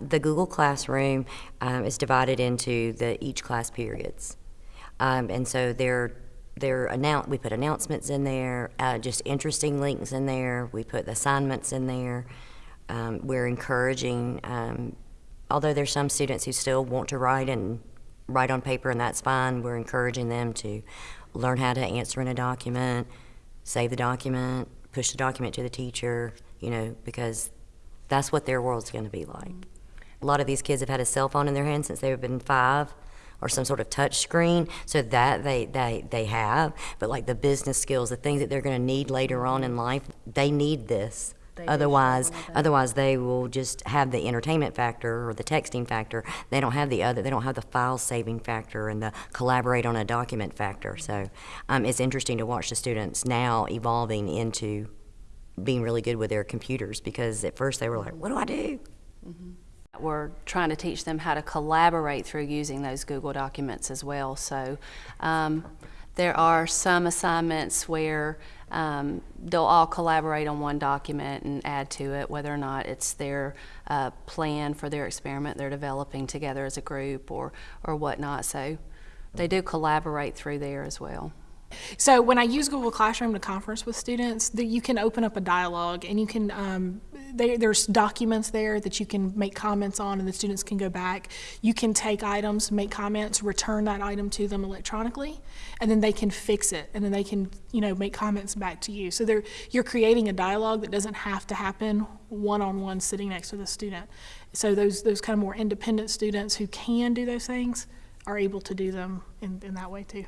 the Google Classroom um, is divided into the each class periods. Um, and so they're, they're announce, we put announcements in there, uh, just interesting links in there. We put assignments in there. Um, we're encouraging, um, although there's some students who still want to write and write on paper, and that's fine. We're encouraging them to learn how to answer in a document, save the document, push the document to the teacher, you know, because that's what their world's going to be like. A lot of these kids have had a cell phone in their hand since they've been five or some sort of touch screen. So that they, they, they have. But like the business skills the things that they're going to need later on in life they need this. They otherwise struggle with that. otherwise they will just have the entertainment factor or the texting factor. They don't have the other they don't have the file saving factor and the collaborate on a document factor. So um, it's interesting to watch the students now evolving into being really good with their computers because at first they were like what do i do We're trying to teach them how to collaborate through using those Google documents as well. So um, there are some assignments where um, they'll all collaborate on one document and add to it, whether or not it's their uh, plan for their experiment they're developing together as a group or, or whatnot. So they do collaborate through there as well. So when I use Google Classroom to conference with students, that you can open up a dialogue and you can, um, there, there's documents there that you can make comments on and the students can go back. You can take items, make comments, return that item to them electronically, and then they can fix it and then they can, you know, make comments back to you. So you're creating a dialogue that doesn't have to happen one-on-one sitting next to the student. So those, those kind of more independent students who can do those things are able to do them in, in that way too.